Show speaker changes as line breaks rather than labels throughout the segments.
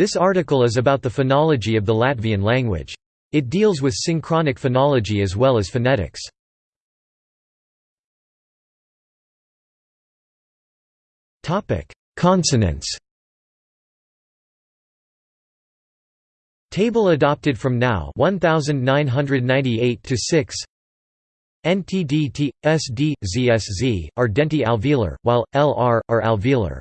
This article is about the phonology of the Latvian language. It deals with synchronic phonology as well as phonetics. Consonants Table adopted from Nau 1998 to 6 NTDT, SD, ZSZ, are denti alveolar, while LR, are alveolar.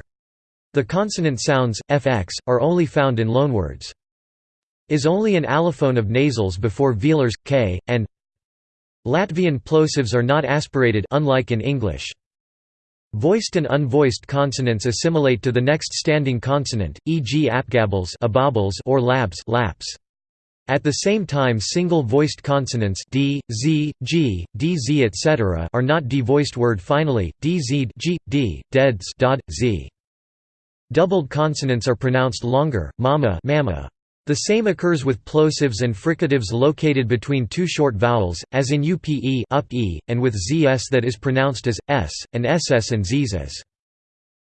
The consonant sounds, fx, are only found in loanwords. Is only an allophone of nasals before velars, k, and Latvian plosives are not aspirated unlike in English. Voiced and unvoiced consonants assimilate to the next standing consonant, e.g. apgabals or labs laps. At the same time single voiced consonants d, z, g, dz etc. are not devoiced word finally, dz g, d, deds dod, z. Doubled consonants are pronounced longer, mama, mama. The same occurs with plosives and fricatives located between two short vowels, as in upe up e, and with zs that is pronounced as s, and ss and zs.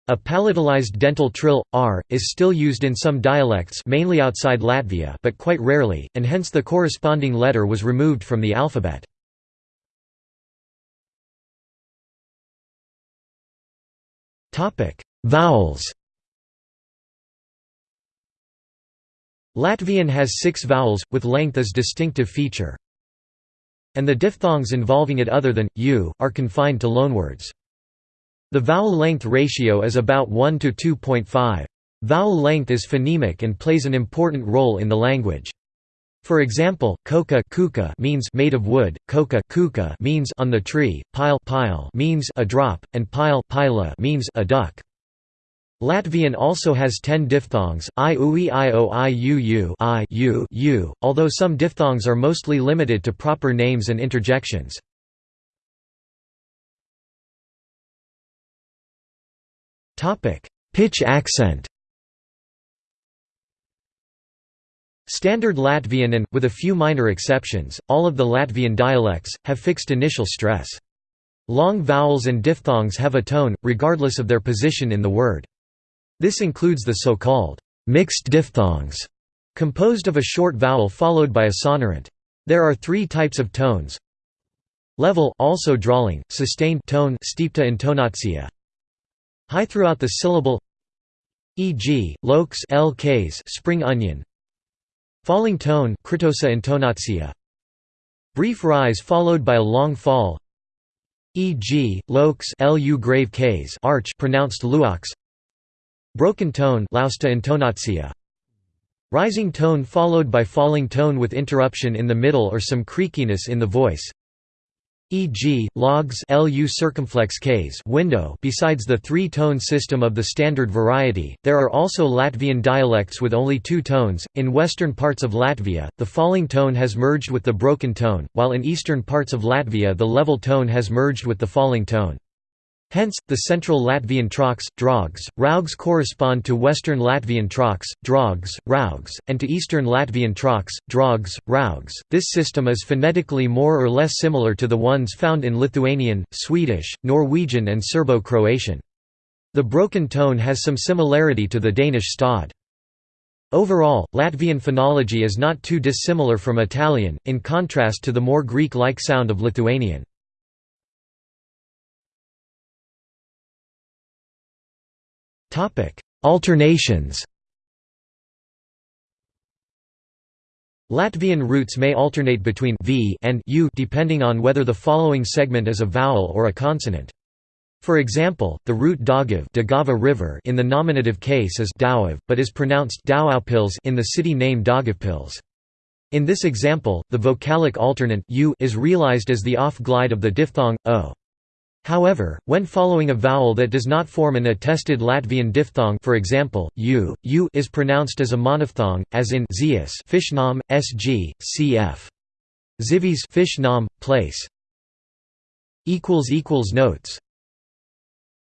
A palatalized dental trill, r, is still used in some dialects mainly outside Latvia but quite rarely, and hence the corresponding letter was removed from the alphabet. Vowels Latvian has six vowels, with length as distinctive feature. And the diphthongs involving it other than, u, are confined to loanwords. The vowel length ratio is about 1 to 2.5. Vowel length is phonemic and plays an important role in the language. For example, coca kuka means made of wood, coca kuka means on the tree, pile pile means a drop, and pile pila means a duck. Latvian also has ten diphthongs, i ui i o i u u i u u, although some diphthongs are mostly limited to proper names and interjections. Pitch accent Standard Latvian and, with a few minor exceptions, all of the Latvian dialects, have fixed initial stress. Long vowels and diphthongs have a tone, regardless of their position in the word. This includes the so-called mixed diphthongs, composed of a short vowel followed by a sonorant. There are three types of tones. Level also drawling, sustained tone stipta intonatsia. High throughout the syllable e.g., lokes lks spring onion. Falling tone kritosa intonatsia. Brief rise followed by a long fall e.g., lokes lu grave ks arch pronounced luox Broken tone lausta. Rising tone followed by falling tone with interruption in the middle or some creakiness in the voice. E.g., logs lu circumflex case window besides the three-tone system of the standard variety, there are also Latvian dialects with only two tones. In western parts of Latvia, the falling tone has merged with the broken tone, while in eastern parts of Latvia the level tone has merged with the falling tone. Hence, the central Latvian troks, drogs, raugs correspond to western Latvian troks, drogs, raugs, and to eastern Latvian troks, drogs, raugs. This system is phonetically more or less similar to the ones found in Lithuanian, Swedish, Norwegian and Serbo-Croatian. The broken tone has some similarity to the Danish stød. Overall, Latvian phonology is not too dissimilar from Italian, in contrast to the more Greek-like sound of Lithuanian.
Topic: Alternations.
Latvian roots may alternate between v and u depending on whether the following segment is a vowel or a consonant. For example, the root Daugava river in the nominative case is Dauav, but is pronounced Daugavpils in the city name Daugavpils. In this example, the vocalic alternant u is realized as the off-glide of the diphthong o. However, when following a vowel that does not form an attested Latvian diphthong for example, u, u is pronounced as a monophthong, as in zias fishnam, sg, cf. Zivis fish place. Notes